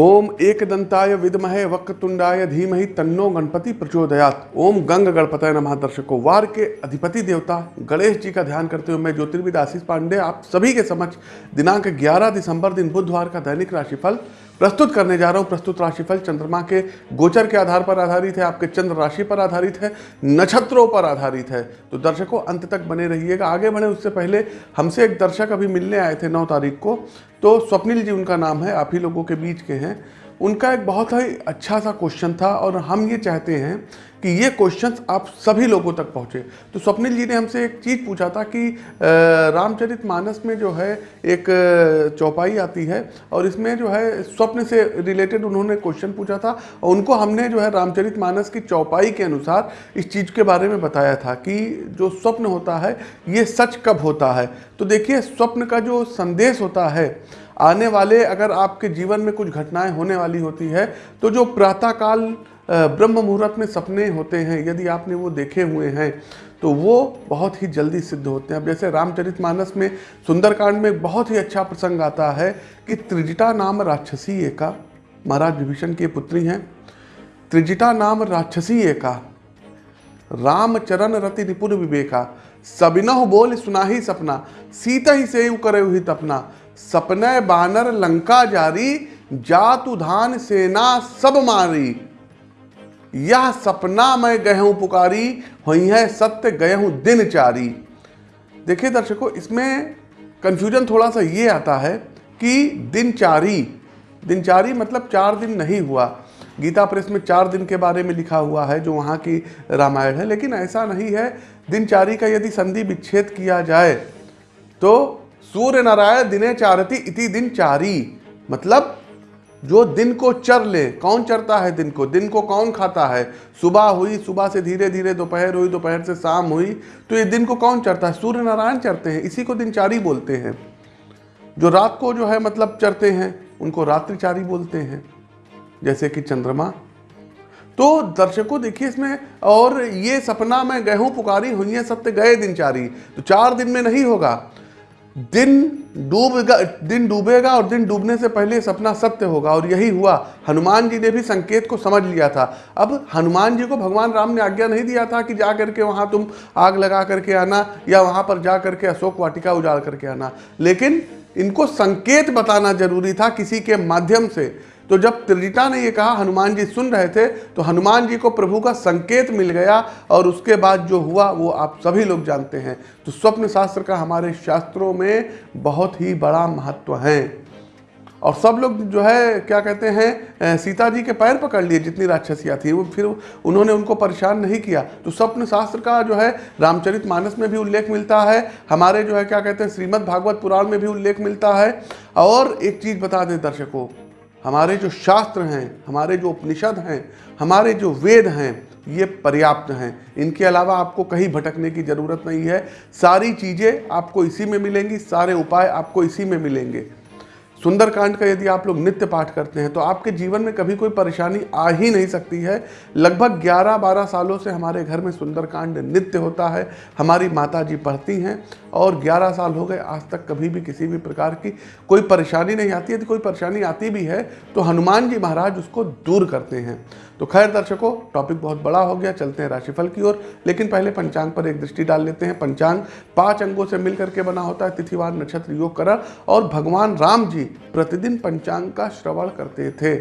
ओम एक दंताय विदमहे वक्रतुंडाय धीमहि तन्नो गणपति प्रचोदयात। ओम गंग गणपतय नमः दर्शकों। वार के अधिपति देवता गणेश जी का ध्यान करते हुए मैं ज्योतिर्विद आशीष पांडे, आप सभी के समक्ष दिनांक 11 दिसंबर दिन बुधवार का दैनिक राशिफल प्रस्तुत करने जा रहा हूँ। प्रस्तुत राशिफल चंद्रमा के गोचर के आधार पर आधारित है, आपके चंद्र राशि पर आधारित है, नक्षत्रों पर आधारित है। तो दर्शकों, अंत तक बने रहिएगा। आगे बढ़े, उससे पहले हमसे एक दर्शक अभी मिलने आए थे नौ तारीख को। तो स्वप्निल जी, उनका नाम है, आप ही लोगों के बीच के हैं। उनका एक बहुत ही अच्छा सा क्वेश्चन था और हम ये चाहते हैं कि ये क्वेश्चंस आप सभी लोगों तक पहुँचे। तो स्वप्निल जी ने हमसे एक चीज़ पूछा था कि रामचरित मानस में जो है एक चौपाई आती है और इसमें जो है स्वप्न से रिलेटेड उन्होंने क्वेश्चन पूछा था और उनको हमने जो है रामचरित मानस की चौपाई के अनुसार इस चीज़ के बारे में बताया था कि जो स्वप्न होता है, ये सच कब होता है? तो देखिए, स्वप्न का जो संदेश होता है आने वाले, अगर आपके जीवन में कुछ घटनाएँ होने वाली होती है तो जो प्रातःकाल ब्रह्म मुहूर्त में सपने होते हैं, यदि आपने वो देखे हुए हैं तो वो बहुत ही जल्दी सिद्ध होते हैं। अब जैसे रामचरित मानस में सुंदरकांड में बहुत ही अच्छा प्रसंग आता है कि त्रिजिटा नाम राक्षसी एका, महाराज विभीषण की पुत्री हैं। त्रिजिटा नाम राक्षसी एका, रामचरण रति निपुण विवेका सबिनह बोल सुना ही सपना सीता ही से करे हुई तपना सपने बानर लंका जारी, जातु धान सेना सब मारी। यह सपना मैं गहूं पुकारी, हुई है सत्य गहूं दिन चारी। देखिए दर्शकों, इसमें कंफ्यूजन थोड़ा सा ये आता है कि दिनचारी दिनचारी मतलब चार दिन नहीं हुआ। गीता प्रेस में चार दिन के बारे में लिखा हुआ है जो वहाँ की रामायण है, लेकिन ऐसा नहीं है। दिनचारी का यदि संधि विच्छेद किया जाए तो सूर्य नारायण दिने चारती, इति दिन चारी। मतलब जो दिन को चर ले, कौन चरता है दिन को? दिन को कौन खाता है? सुबह हुई, सुबह से धीरे धीरे, दोपहर हुई, दोपहर से शाम हुई तो ये दिन को कौन चरता है? सूर्य नारायण चरते हैं, इसी को दिनचारी बोलते हैं। जो रात को जो है मतलब चरते हैं, उनको रात्रिचारी बोलते हैं, जैसे कि चंद्रमा। तो दर्शकों, देखिए इसमें, और ये सपना में गेहूँ पुकारी हुई है, सत्य गए दिनचारी तो चार दिन में नहीं होगा दिन डूबेगा दिन डूबेगा और दिन डूबने से पहले सपना सत्य होगा और यही हुआ। हनुमान जी ने भी संकेत को समझ लिया था। अब हनुमान जी को भगवान राम ने आज्ञा नहीं दिया था कि जा करके वहाँ तुम आग लगा करके आना या वहाँ पर जा करके अशोक वाटिका उजाड़ करके आना। लेकिन इनको संकेत बताना ज़रूरी था किसी के माध्यम से। तो जब त्रिजिता ने ये कहा, हनुमान जी सुन रहे थे तो हनुमान जी को प्रभु का संकेत मिल गया और उसके बाद जो हुआ, वो आप सभी लोग जानते हैं। तो स्वप्न शास्त्र का हमारे शास्त्रों में बहुत ही बड़ा महत्व है। और सब लोग जो है, क्या कहते हैं सीता जी के पैर पकड़ लिए, जितनी राक्षसियाँ थी, वो फिर उन्होंने उनको परेशान नहीं किया। तो स्वप्न शास्त्र का जो है, रामचरित मानस में भी उल्लेख मिलता है, हमारे जो है, क्या कहते हैं श्रीमद् भागवत पुराण में भी उल्लेख मिलता है। और एक चीज़ बता दें दर्शकों हमारे जो शास्त्र हैं, हमारे जो उपनिषद हैं, हमारे जो वेद हैं, ये पर्याप्त हैं। इनके अलावा आपको कहीं भटकने की ज़रूरत नहीं है। सारी चीज़ें आपको इसी में मिलेंगी, सारे उपाय आपको इसी में मिलेंगे। सुंदरकांड का यदि आप लोग नित्य पाठ करते हैं तो आपके जीवन में कभी कोई परेशानी आ ही नहीं सकती है। लगभग 11-12 सालों से हमारे घर में सुंदरकांड नित्य होता है, हमारी माता जी पढ़ती हैं, और 11 साल हो गए, आज तक कभी भी किसी भी प्रकार की कोई परेशानी नहीं आती। यदि कोई परेशानी आती भी है तो हनुमान जी महाराज उसको दूर करते हैं। तो खैर दर्शकों टॉपिक बहुत बड़ा हो गया, चलते हैं राशिफल की ओर। लेकिन पहले पंचांग पर एक दृष्टि डाल लेते हैं। पंचांग, पाँच अंगों से मिलकर के बना होता है तिथिवार नक्षत्र योग करण और भगवान राम जी प्रतिदिन पंचांग का श्रवण करते थे।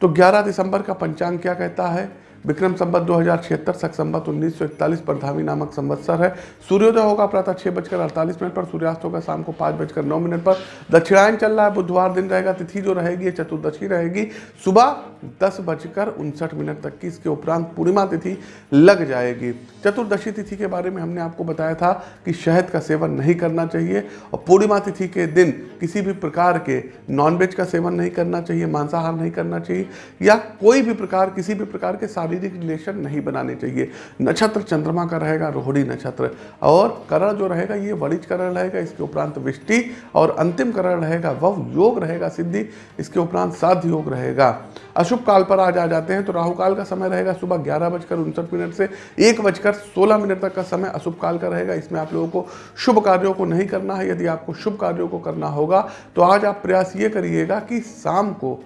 तो 11 दिसंबर का पंचांग क्या कहता है? विक्रम संबत दो हज़ार छिहत्तर, सख संबत उन्नीस सौ इकतालीस पर धामी नामक संवत्सर है। सूर्योदय होगा प्रातः छः बजकर अड़तालीस मिनट पर, सूर्यास्त होगा शाम को पाँच बजकर नौ मिनट पर। दक्षिणायन चल रहा है, बुधवार दिन रहेगा, तिथि जो रहेगी चतुर्दशी रहेगी। सुबह दस बजकर उनसठ मिनट तक की इसके उपरांत पूर्णिमा तिथि लग जाएगी। चतुर्दशी तिथि के बारे में हमने आपको बताया था कि शहद का सेवन नहीं करना चाहिए और पूर्णिमा तिथि के दिन किसी भी प्रकार के नॉनवेज का सेवन नहीं करना चाहिए, मांसाहार नहीं करना चाहिए या कोई भी प्रकार, किसी भी प्रकार के शारीरिक रिलेशन नहीं बनाने चाहिए। नक्षत्र चंद्रमा का रहेगा, रोहिणी नक्षत्र। और करण जो रहेगा, ये वणिज करण रहेगा, इसके उपरांत विष्टि। और अंतिम करण रहेगा, वह योग रहेगा सिद्धि, इसके उपरांत साध्य योग रहेगा। अशुभ काल पर आज आ जाते हैं तो राहु काल का समय रहेगा सुबह ग्यारह बजकर उनसठ मिनट से एक बजकर सोलह मिनट तक का समय अशुभ काल का रहेगा। इसमें आप लोगों को शुभ कार्यों को नहीं करना है, यदि आपको शुभ कार्यों को करना होगा तो आज आप प्रयास ये करिएगा कि शाम को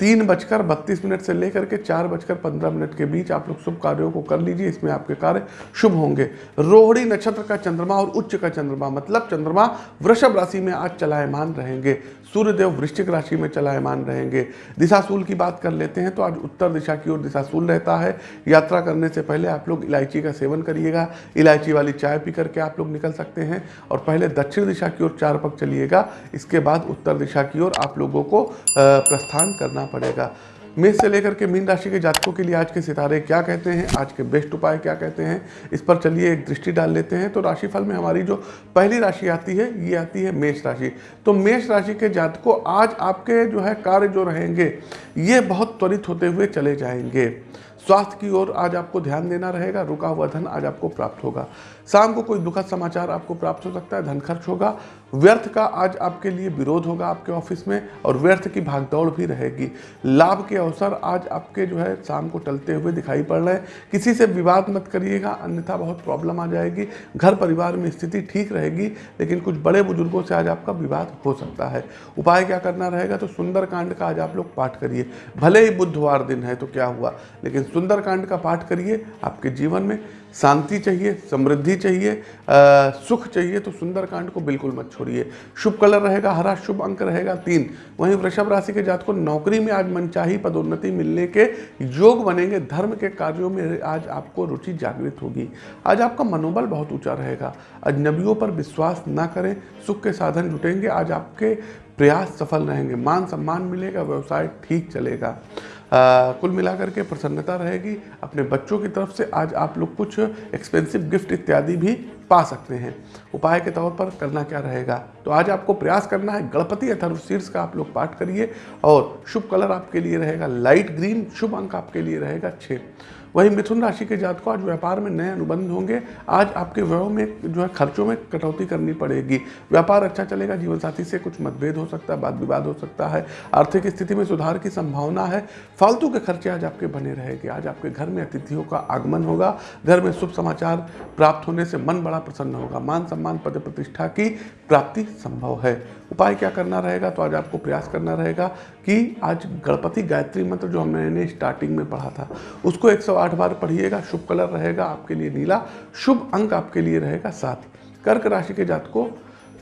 तीन बजकर बत्तीस मिनट से लेकर के चार बजकर पंद्रह मिनट के बीच आप लोग शुभ कार्यों को कर लीजिए, इसमें आपके कार्य शुभ होंगे। रोहिणी नक्षत्र का चंद्रमा और उच्च का चंद्रमा मतलब चंद्रमा वृषभ राशि में आज चलायमान रहेंगे। सूर्यदेव वृश्चिक राशि में चलायमान रहेंगे। दिशाशूल की बात कर लेते हैं तो आज उत्तर दिशा की ओर दिशाशूल रहता है। यात्रा करने से पहले आप लोग इलायची का सेवन करिएगा। इलायची वाली चाय पी करके आप लोग निकल सकते हैं और पहले दक्षिण दिशा की ओर चार पग चलिएगा। इसके बाद उत्तर दिशा की ओर आप लोगों को प्रस्थान करना पड़ेगा। मेष से लेकर के मीन राशि के जातकों के लिए आज के सितारे क्या कहते हैं, आज के बेस्ट उपाय क्या कहते हैं, इस पर चलिए एक दृष्टि डाल लेते हैं। तो राशिफल में हमारी जो पहली राशि आती है, ये आती है मेष राशि। तो मेष राशि के जातकों आज आपके जो है कार्य जो रहेंगे, ये बहुत त्वरित होते हुए चले जाएँगे। स्वास्थ्य की ओर आज आपको ध्यान देना रहेगा, रुका हुआ धन आज आपको प्राप्त होगा। शाम को कोई दुखद समाचार आपको प्राप्त हो सकता है, धन खर्च होगा। व्यर्थ का आज आपके लिए विरोध होगा आपके ऑफ़िस में और व्यर्थ की भागदौड़ भी रहेगी। लाभ के अवसर आज आपके जो है शाम को टलते हुए दिखाई पड़ रहे हैं। किसी से विवाद मत करिएगा, अन्यथा बहुत प्रॉब्लम आ जाएगी। घर परिवार में स्थिति ठीक रहेगी, लेकिन कुछ बड़े बुज़ुर्गों से आज आपका विवाद हो सकता है। उपाय क्या करना रहेगा? तो सुंदरकांड का आज आप लोग पाठ करिए। भले ही बुधवार दिन है तो क्या हुआ? लेकिन सुंदरकांड का पाठ करिए आपके जीवन में शांति चाहिए समृद्धि चाहिए आ, सुख चाहिए तो सुंदरकांड को बिल्कुल मत छोड़िए। शुभ कलर रहेगा हरा शुभ अंक रहेगा तीन। वहीं वृषभ राशि के जात को नौकरी में आज मनचाही पदोन्नति मिलने के योग बनेंगे धर्म के कार्यों में आज आपको रुचि जागृत होगी। आज आपका मनोबल बहुत ऊँचा रहेगा। अजनबियों पर विश्वास ना करें सुख के साधन जुटेंगे आज आपके प्रयास सफल रहेंगे मान सम्मान मिलेगा व्यवसाय ठीक चलेगा। आ, कुल मिलाकर के प्रसन्नता रहेगी। अपने बच्चों की तरफ़ से आज आप लोग कुछ एक्सपेंसिव गिफ्ट इत्यादि भी पा सकते हैं। उपाय के तौर पर करना क्या रहेगा? तो आज आपको प्रयास करना है गणपति अथर्व शीर्ष का आप लोग पाठ करिए और शुभ कलर आपके लिए रहेगा लाइट ग्रीन शुभ अंक आपके लिए रहेगा छः वहीं मिथुन राशि के जात को आज व्यापार में नए अनुबंध होंगे। आज आपके व्यय में जो है खर्चों में कटौती करनी पड़ेगी। व्यापार अच्छा चलेगा जीवन साथी से कुछ मतभेद हो सकता है वाद विवाद हो सकता है, आर्थिक स्थिति में सुधार की संभावना है। फालतू के खर्चे आज आपके बने रहेंगे। आज आपके घर में अतिथियों का आगमन होगा। घर में शुभ समाचार प्राप्त होने से मन बड़ा प्रसन्न होगा। मान सम्मान, पद प्रतिष्ठा की प्राप्ति संभव है। उपाय क्या करना रहेगा? तो आज आपको प्रयास करना रहेगा कि आज गणपति गायत्री मंत्र जो हमने स्टार्टिंग में पढ़ा था, उसको 108 बार पढ़िएगा, शुभ कलर रहेगा आपके लिए नीला, शुभ अंक आपके लिए रहेगा सात। कर्क राशि के जात को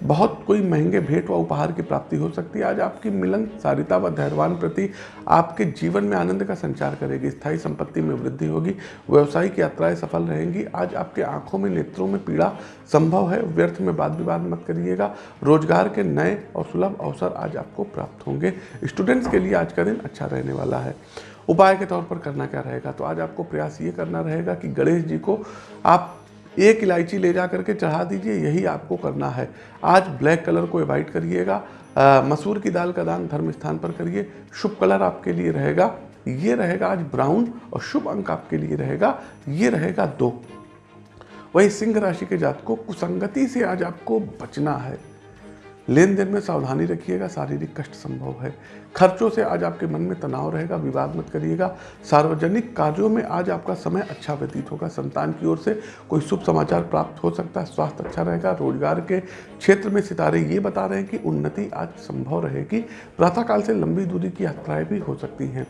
बहुत कोई महँगे भेंट व उपहार की प्राप्ति हो सकती है। आज आपकी मिलन, सारिता व धैर्यवान प्रति आपके जीवन में आनंद का संचार करेगी, स्थायी संपत्ति में वृद्धि होगी, व्यवसायिक यात्राएँ सफल रहेंगी। आज आपके आँखों में, नेत्रों में पीड़ा संभव है, व्यर्थ में वाद विवाद मत करिएगा, रोज़गार के नए और सुलभ अवसर आज आपको प्राप्त होंगे। स्टूडेंट्स के लिए आज का दिन अच्छा रहने वाला है। उपाय के तौर पर करना क्या रहेगा? तो आज आपको प्रयास ये करना रहेगा कि गणेश जी को आप एक इलायची ले जा करके चढ़ा दीजिए, यही आपको करना है। आज ब्लैक कलर को अवॉइड करिएगा मसूर की दाल का दान धर्म स्थान पर करिए, शुभ कलर आपके लिए रहेगा, ये रहेगा आज ब्राउन और शुभ अंक आपके लिए रहेगा, ये रहेगा दो। वही सिंह राशि के जात को कुसंगति से आज आपको बचना है। लेन देन में सावधानी रखिएगा, शारीरिक कष्ट संभव है। खर्चों से आज आपके मन में तनाव रहेगा, विवाद मत करिएगा। सार्वजनिक कार्यों में आज आपका समय अच्छा व्यतीत होगा। संतान की ओर से कोई शुभ समाचार प्राप्त हो सकता है, स्वास्थ्य अच्छा रहेगा। रोज़गार के क्षेत्र में सितारे ये बता रहे हैं कि उन्नति आज संभव रहेगी। प्रातःकाल से लंबी दूरी की यात्राएँ भी हो सकती हैं।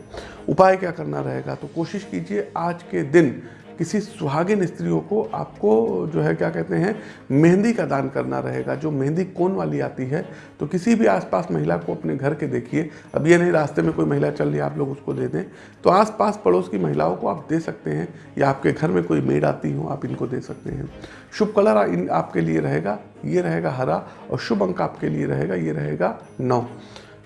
उपाय क्या करना रहेगा? तो कोशिश कीजिए, आज के दिन किसी सुहागिन स्त्रियों को आपको जो है, क्या कहते हैं, मेहंदी का दान करना रहेगा। जो मेहंदी कौन वाली आती है तो किसी भी आसपास महिला को अपने घर के देखिए। अब ये नहीं रास्ते में कोई महिला चल रही आप लोग उसको दे दें। तो आसपास पड़ोस की महिलाओं को आप दे सकते हैं, या आपके घर में कोई मेड आती हो, आप इनको दे सकते हैं। शुभ कलर इन आपके लिए रहेगा, ये रहेगा हरा, और शुभ अंक आपके लिए रहेगा, ये रहेगा नौ।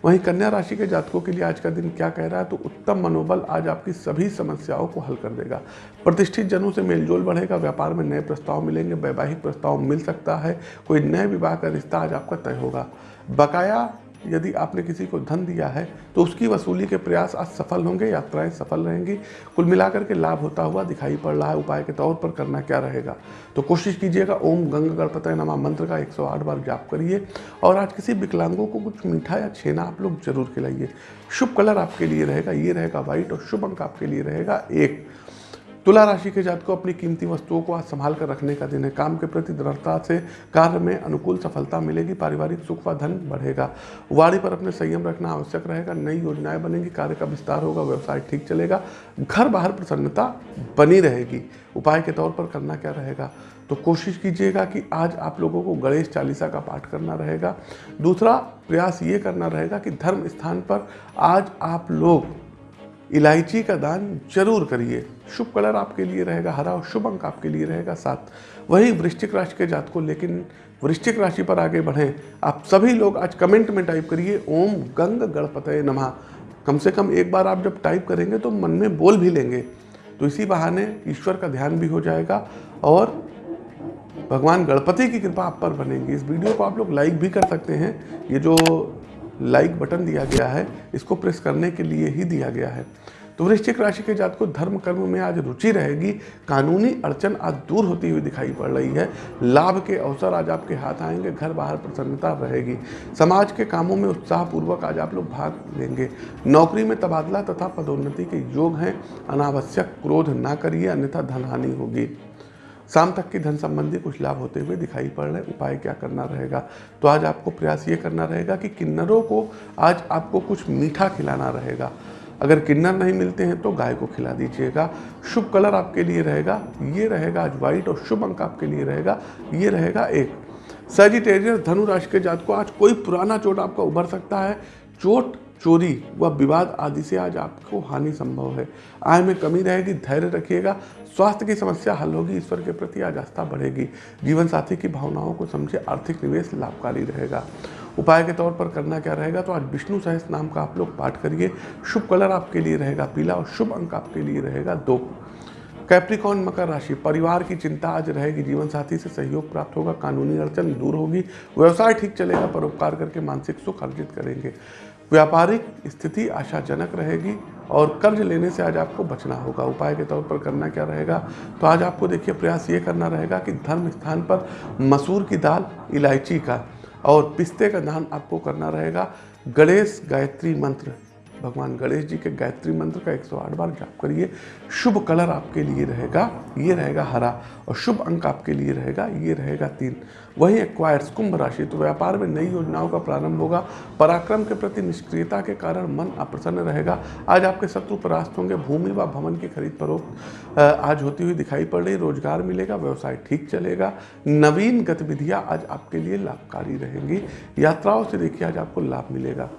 वहीं कन्या राशि के जातकों के लिए आज का दिन क्या कह रहा है? तो उत्तम मनोबल आज आपकी सभी समस्याओं को हल कर देगा। प्रतिष्ठित जनों से मेलजोल बढ़ेगा, व्यापार में नए प्रस्ताव मिलेंगे, वैवाहिक प्रस्ताव मिल सकता है, कोई नए विवाह का रिश्ता आज आपका तय होगा। बकाया यदि आपने किसी को धन दिया है तो उसकी वसूली के प्रयास आज सफल होंगे, यात्राएँ सफल रहेंगी। कुल मिलाकर के लाभ होता हुआ दिखाई पड़ रहा है, उपाय के तौर पर करना क्या रहेगा? तो कोशिश कीजिएगा, ओम गंग गणपत नमा मंत्र का 108 बार जाप करिए। और आज किसी विकलांगों को कुछ मीठा या छेना आप लोग ज़रूर खिलाइए। शुभ कलर आपके लिए रहेगा, ये रहेगा व्हाइट और शुभ अंक आपके लिए रहेगा एक। तुला राशि के जात को अपनी कीमती वस्तुओं को आज संभाल कर रखने का दिन है। काम के प्रति दृढ़ता से कार्य में अनुकूल सफलता मिलेगी। पारिवारिक सुख व धन बढ़ेगा। वाणी पर अपने संयम रखना आवश्यक रहेगा। नई योजनाएँ बनेंगी। कार्य का विस्तार होगा। व्यवसाय ठीक चलेगा। घर बाहर प्रसन्नता बनी रहेगी। उपाय के तौर पर करना क्या रहेगा? तो कोशिश कीजिएगा कि आज आप लोगों को गणेश चालीसा का पाठ करना रहेगा। दूसरा प्रयास ये करना रहेगा कि धर्म स्थान पर आज आप लोग इलायची का दान ज़रूर करिए। शुभ कलर आपके लिए रहेगा, हरा और शुभ अंक आपके लिए रहेगा सात वही वृश्चिक राशि के जात को, लेकिन वृश्चिक राशि पर आगे बढ़ें। आप सभी लोग आज कमेंट में टाइप करिए, ओम गंग गणपत नमः। कम से कम एक बार आप जब टाइप करेंगे तो मन में बोल भी लेंगे। तो इसी बहाने ईश्वर का ध्यान भी हो जाएगा और भगवान गणपति की कृपा आप पर बनेगी। इस वीडियो को आप लोग लाइक भी कर सकते हैं। ये जो लाइक बटन दिया गया है, इसको प्रेस करने के लिए ही दिया गया है। तो वृश्चिक राशि के जात को धर्म कर्म में आज रुचि रहेगी, कानूनी अड़चन आज दूर होती हुई दिखाई पड़ रही है। लाभ के अवसर आज आपके हाथ आएँगे, घर बाहर प्रसन्नता रहेगी। समाज के कामों में उत्साहपूर्वक आज आप लोग भाग लेंगे। नौकरी में तबादला तथा पदोन्नति के योग हैं। अनावश्यक क्रोध ना करिए, अन्यथा धनहानि होगी। शाम तक की धन संबंधी कुछ लाभ होते हुए दिखाई पड़ रहे उपाय क्या करना रहेगा? तो आज आपको प्रयास ये करना रहेगा कि किन्नरों को आज आपको कुछ मीठा खिलाना रहेगा। अगर किन्नर नहीं मिलते हैं तो गाय को खिला दीजिएगा। शुभ कलर आपके लिए रहेगा, ये रहेगा आज व्हाइट और शुभ अंक आपके लिए रहेगा, ये रहेगा एक। सजिटेरियस धनु राशि के जात को आज कोई पुराना चोट आपका उभर सकता है। चोट चोरी व विवाद आदि से आज आपको हानि संभव है। आय में कमी रहेगी, धैर्य रखिएगा, स्वास्थ्य की समस्या हल होगी, ईश्वर के प्रति आज आस्था बढ़ेगी। जीवन साथी की भावनाओं को समझे, आर्थिक निवेश लाभकारी रहेगा। उपाय के तौर पर करना क्या रहेगा? तो आज विष्णु सहस नाम का आप लोग पाठ करिए। शुभ कलर आपके लिए रहेगा, पीला और शुभ अंक आपके लिए रहेगा, दो। कैप्रिकॉन मकर राशि, परिवार की चिंता आज रहेगी, जीवन साथी से सहयोग प्राप्त होगा, कानूनी अड़चन दूर होगी, व्यवसाय ठीक चलेगा, परोपकार करके मानसिक सुख अर्जित करेंगे। व्यापारिक स्थिति आशाजनक रहेगी और कर्ज लेने से आज आपको बचना होगा। उपाय के तौर पर करना क्या रहेगा? तो आज आपको देखिए प्रयास ये करना रहेगा कि धर्म स्थान पर मसूर की दाल, इलायची का और पिस्ते का दान आपको करना रहेगा। गणेश गायत्री मंत्र भगवान गणेश जी के गायत्री मंत्र का 108 बार जाप करिए। शुभ कलर आपके लिए रहेगा, ये रहेगा हरा और शुभ अंक आपके लिए रहेगा, ये रहेगा तीन। वही एक्वायर्स कुंभ राशि तो व्यापार में नई योजनाओं का प्रारंभ होगा। पराक्रम के प्रति निष्क्रियता के कारण मन अप्रसन्न रहेगा। आज आपके शत्रु परास्त होंगे, भूमि व भवन की खरीद फरोख्त आज होती हुई दिखाई पड़ रही, रोज़गार मिलेगा, व्यवसाय ठीक चलेगा। नवीन गतिविधियाँ आज आपके लिए लाभकारी रहेंगी। यात्राओं से देखिए आज आपको लाभ मिलेगा।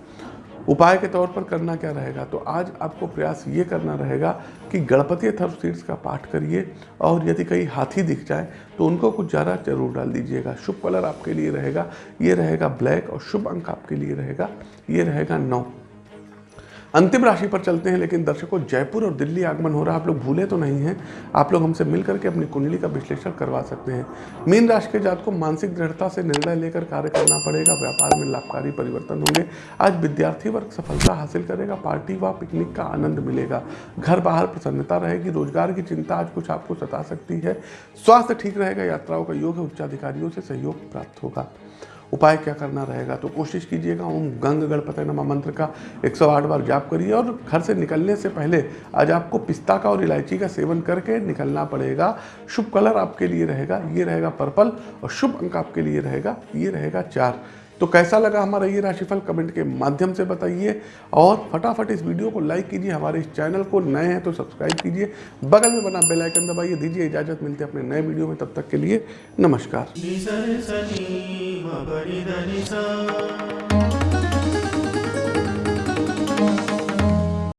उपाय के तौर पर करना क्या रहेगा? तो आज आपको प्रयास ये करना रहेगा कि गणपति थर्व सीड्स का पाठ करिए और यदि कहीं हाथी दिख जाए तो उनको कुछ ज़्यादा ज़रूर डाल दीजिएगा। शुभ कलर आपके लिए रहेगा, ये रहेगा ब्लैक और शुभ अंक आपके लिए रहेगा, ये रहेगा नौ। अंतिम राशि पर चलते हैं, लेकिन दर्शकों, जयपुर और दिल्ली आगमन हो रहा है। आप लोग भूले तो नहीं हैं। आप लोग हमसे मिल करके अपनी कुंडली का विश्लेषण करवा सकते हैं। मीन राशि के जात को मानसिक दृढ़ता से निर्णय लेकर कार्य करना पड़ेगा। व्यापार में लाभकारी परिवर्तन होंगे। आज विद्यार्थी वर्ग सफलता हासिल करेगा। पार्टी व पिकनिक का आनंद मिलेगा। घर बाहर प्रसन्नता रहेगी। रोज़गार की चिंता आज कुछ आपको सता सकती है। स्वास्थ्य ठीक रहेगा। यात्राओं का योग है। उच्चाधिकारियों से सहयोग प्राप्त होगा। उपाय क्या करना रहेगा? तो कोशिश कीजिएगा, ओम गंग गणपति नमा मंत्र का 108 बार जाप करिए और घर से निकलने से पहले आज आपको पिस्ता का और इलायची का सेवन करके निकलना पड़ेगा। शुभ कलर आपके लिए रहेगा, ये रहेगा पर्पल और शुभ अंक आपके लिए रहेगा, ये रहेगा चार। तो कैसा लगा हमारा ये राशिफल? कमेंट के माध्यम से बताइए और फटाफट इस वीडियो को लाइक कीजिए, हमारे इस चैनल को नए हैं तो सब्सक्राइब कीजिए। बगल में बना बेल आइकन दबाइए, दीजिए इजाज़त, मिलती है अपने नए वीडियो में, तब तक के लिए नमस्कार।